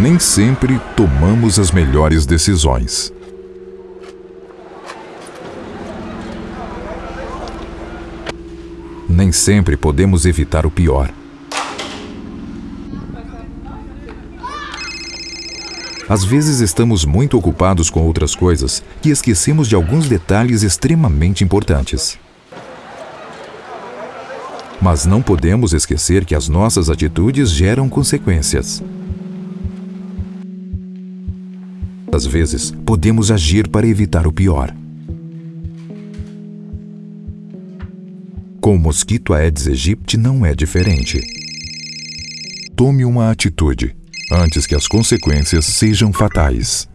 Nem sempre tomamos as melhores decisões. Nem sempre podemos evitar o pior. Às vezes estamos muito ocupados com outras coisas que esquecemos de alguns detalhes extremamente importantes. Mas não podemos esquecer que as nossas atitudes geram consequências. Às vezes, podemos agir para evitar o pior. Com o mosquito Aedes aegypti não é diferente. Tome uma atitude antes que as consequências sejam fatais.